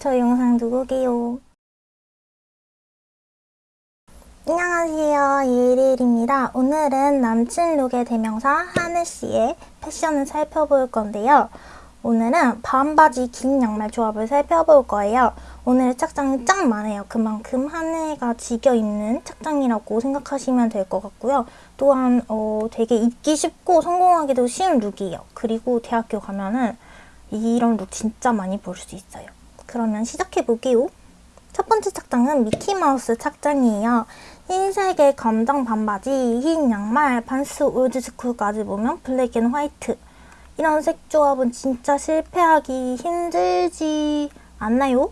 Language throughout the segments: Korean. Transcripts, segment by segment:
저 영상 누구게요? 안녕하세요. 예일일입니다. 오늘은 남친 룩의 대명사 하늘씨의 패션을 살펴볼 건데요. 오늘은 반바지 긴 양말 조합을 살펴볼 거예요. 오늘 착장이 짱 많아요. 그만큼 하늘가 지겨 입는 착장이라고 생각하시면 될 것 같고요. 또한 어, 되게 입기 쉽고 성공하기도 쉬운 룩이에요. 그리고 대학교 가면은 이런 룩 진짜 많이 볼 수 있어요 그러면 시작해볼게요 첫 번째 착장은 미키마우스 착장이에요. 흰색의 검정 반바지, 흰 양말, 반스 올드스쿨까지 보면 black and white. 이런 색 조합은 진짜 실패하기 힘들지 않나요?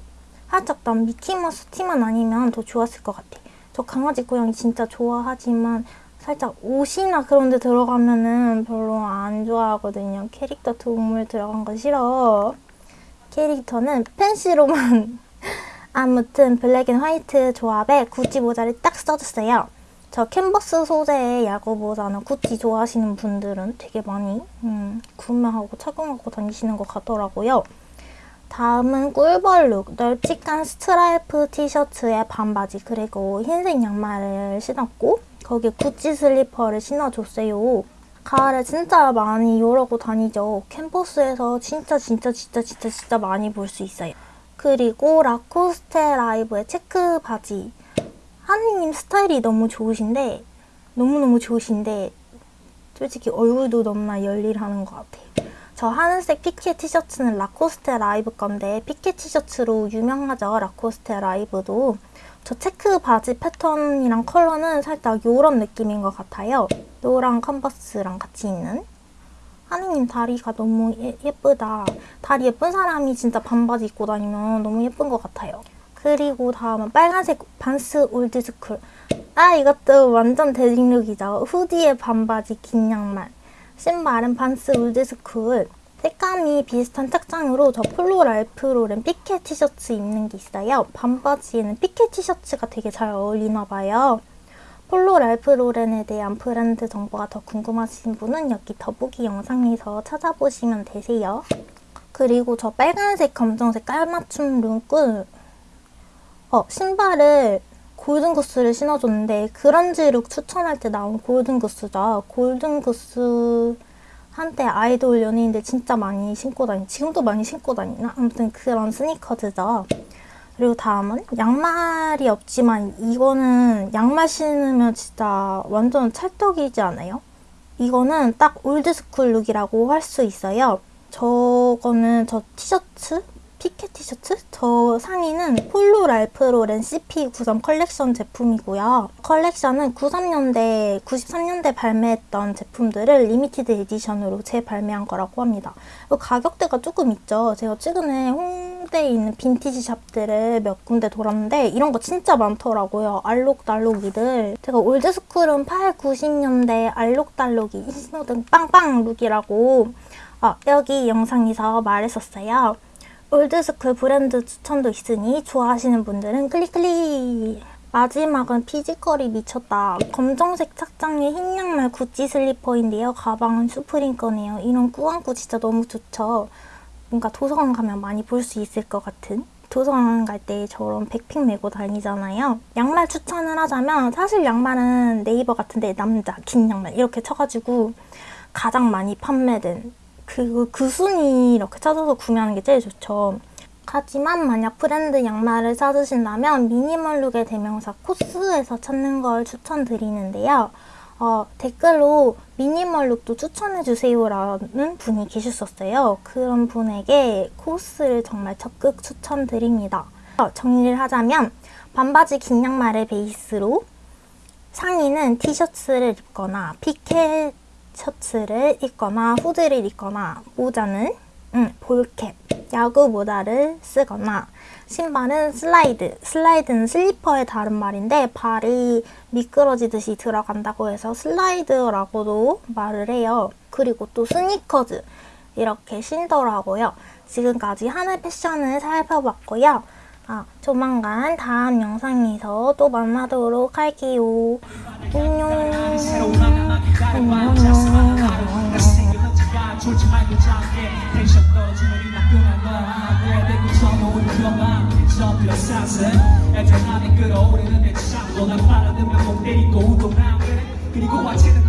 살짝 난 미키마우스 티만 아니면 더 좋았을 것 같아. 저 강아지 고양이 진짜 좋아하지만 살짝 옷이나 그런 데 들어가면은 별로 안 좋아하거든요. 캐릭터 동물 들어간 거 싫어. 캐릭터는 팬시로만 아무튼 black and white 조합에 구찌 모자를 딱 써줬어요. 저 캔버스 소재의 야구 모자는 구찌 좋아하시는 분들은 되게 많이 음, 구매하고 착용하고 다니시는 것 같더라고요. 다음은 꿀벌 룩, 널찍한 스트라이프 티셔츠에 반바지 그리고 흰색 양말을 신었고 거기에 구찌 슬리퍼를 신어줬어요. 가을에 진짜 많이 이러고 다니죠. 캠퍼스에서 진짜 진짜 진짜 진짜 진짜 많이 볼 수 있어요. 그리고 라코스테 라이브의 체크 바지. 하느님 스타일이 너무 좋으신데 너무너무 좋으신데 솔직히 얼굴도 너무나 열일하는 것 같아요. 저 하늘색 피케 티셔츠는 라코스테 라이브 건데 피케 티셔츠로 유명하죠. 라코스테 라이브도. 저 체크 바지 패턴이랑 컬러는 살짝 요런 느낌인 것 같아요. 노랑 컨버스랑 같이 있는. 하느님 다리가 너무 예, 예쁘다. 다리 예쁜 사람이 진짜 반바지 입고 다니면 너무 예쁜 것 같아요. 그리고 다음은 빨간색 반스 올드스쿨. 아 이것도 완전 basic룩이죠. 후디에 반바지 긴 양말. 신발은 반스 올드스쿨. 색감이 비슷한 착장으로 저 폴로 랄프로렌 피케 티셔츠 입는 게 있어요. 반바지에는 피케 티셔츠가 되게 잘 어울리나 봐요. 폴로 랄프 로렌에 대한 브랜드 정보가 더 궁금하신 분은 여기 더보기 영상에서 찾아보시면 되세요. 그리고 저 빨간색, 검정색 깔맞춤 룩은 어, 신발을 골든구스를 신어줬는데 그런지 룩 추천할 때 나온 골든구스죠. 골든구스 한때 아이돌 연예인들 진짜 많이 신고 다니 지금도 많이 신고 다니나? 아무튼 그런 스니커즈죠. 그리고 다음은 양말이 없지만 이거는 양말 신으면 진짜 완전 찰떡이지 않아요? 이거는 딱 old school 룩이라고 할 수 있어요. 저거는 저 티셔츠? 피케 티셔츠? 저 상의는 폴로 랄프 로렌 CP93 컬렉션 제품이고요. 컬렉션은 93년대, 93년대 발매했던 제품들을 limited edition으로 재발매한 거라고 합니다. 가격대가 조금 있죠. 제가 최근에 홍대에 있는 빈티지 샵들을 몇 군데 돌았는데 이런 거 진짜 많더라고요. 알록달록이들. 제가 old school은 8, 90년대 알록달록이 신호등 빵빵 look이라고 아, 여기 영상에서 말했었어요. old school 브랜드 추천도 있으니 좋아하시는 분들은 클릭클릭! 마지막은 physical이 미쳤다. 검정색 착장에 흰 양말 구찌 슬리퍼인데요. 가방은 슈프림 거네요. 이런 꾸안꾸 진짜 너무 좋죠. 뭔가 도서관 가면 많이 볼 수 있을 것 같은 도서관 갈 때 저런 백핑 메고 다니잖아요. 양말 추천을 하자면 사실 양말은 네이버 같은데 남자 긴 양말 이렇게 쳐가지고 가장 많이 판매된 그, 그 순위 이렇게 찾아서 구매하는 게 제일 좋죠. 하지만 만약 브랜드 양말을 찾으신다면 미니멀룩의 대명사 코스에서 찾는 걸 추천드리는데요. 어, 댓글로 미니멀룩도 추천해주세요 라는 분이 계셨었어요. 그런 분에게 코스를 정말 적극 추천드립니다. 어, 정리를 하자면 반바지 긴 양말을 베이스로 상의는 티셔츠를 입거나 피켓 셔츠를 입거나 후드를 입거나 모자는 음, ball cap, 야구 모자를 쓰거나 신발은 슬라이드, 슬라이드는 슬리퍼의 다른 말인데 발이 미끄러지듯이 들어간다고 해서 슬라이드라고도 말을 해요. 그리고 또 스니커즈 이렇게 신더라고요. 지금까지 하늘 패션을 살펴봤고요. 아, 조만간 다음 영상에서 또 만나도록 할게요. 안녕. 안녕. 조지 말고 작게 텐션 떨어지면 이 나쁜 안 놔. 내 대구 처음 오는 덮여 사슬 애절함이 끌어오르는 내 창고 난 바라보며 목 때리고 운동을 안 그래 그리고 아니라면